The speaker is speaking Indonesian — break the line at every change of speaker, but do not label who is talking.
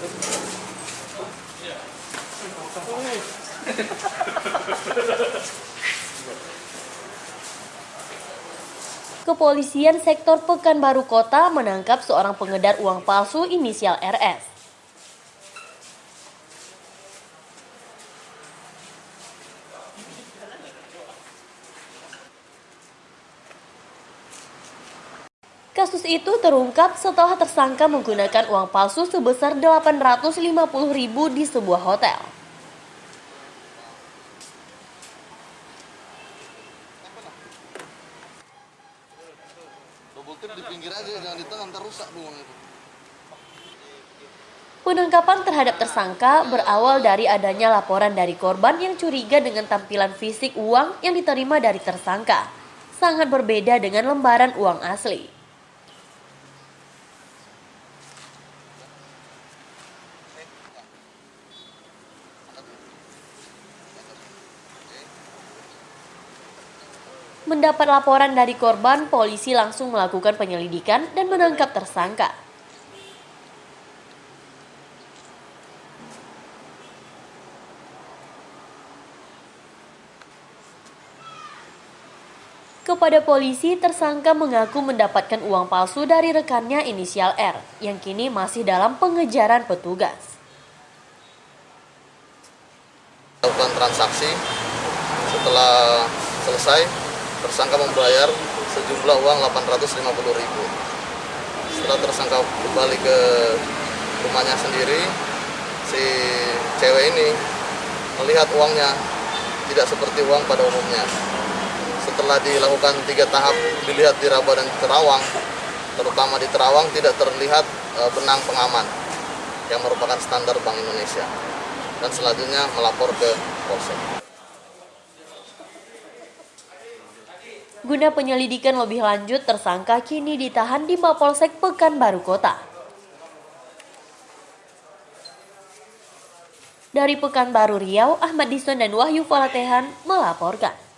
Kepolisian sektor Pekanbaru Kota menangkap seorang pengedar uang palsu inisial RS. Kasus itu terungkap setelah tersangka menggunakan uang palsu sebesar 850 ribu di sebuah hotel.
double tip di pinggir aja jangan di tengah ntar rusak buang itu
Penangkapan terhadap tersangka berawal dari adanya laporan dari korban yang curiga dengan tampilan fisik uang yang diterima dari tersangka. Sangat berbeda dengan lembaran uang asli. Mendapat laporan dari korban, polisi langsung melakukan penyelidikan dan menangkap tersangka. Kepada polisi, tersangka mengaku mendapatkan uang palsu dari rekannya inisial R, yang kini masih dalam pengejaran petugas.
lakukan transaksi setelah selesai tersangka membayar sejumlah uang 850 ribu. Setelah tersangka kembali ke rumahnya sendiri si cewek ini melihat uangnya tidak seperti uang pada umumnya. Setelah dilakukan tiga tahap dilihat di Raba dan Terawang terutama di Terawang tidak terlihat e, benang pengaman yang merupakan standar Bank Indonesia. Dan selanjutnya melapor ke Polsek.
Guna penyelidikan lebih lanjut, tersangka kini ditahan di Mapolsek Pekanbaru Kota. Dari Pekanbaru Riau, Ahmad Dison dan Wahyu Falatehan melaporkan.